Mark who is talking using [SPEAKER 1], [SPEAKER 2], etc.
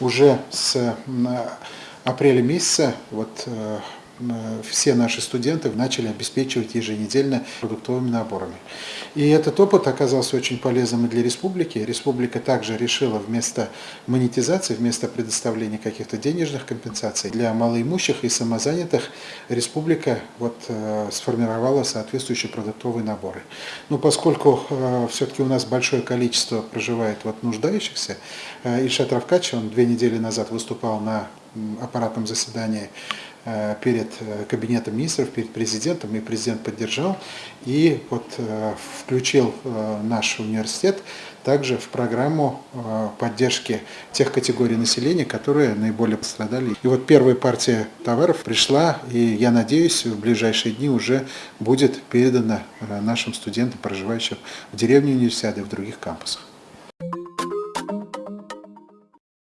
[SPEAKER 1] Уже с апреля месяца вот э, все наши студенты начали обеспечивать еженедельно продуктовыми наборами. И этот опыт оказался очень полезным и для республики. Республика также решила вместо монетизации, вместо предоставления каких-то денежных компенсаций для малоимущих и самозанятых, республика вот, э, сформировала соответствующие продуктовые наборы. Но поскольку э, все-таки у нас большое количество проживает вот, нуждающихся, э, Ильшат Равкач, он две недели назад выступал на аппаратном заседании перед э, кабинетом министров, перед президентом, и президент поддержал, и вот э, включил наш университет также в программу поддержки тех категорий населения, которые наиболее пострадали. И вот первая партия товаров пришла, и я надеюсь, в ближайшие дни уже будет передана нашим студентам, проживающим в деревне университета и в других кампусах.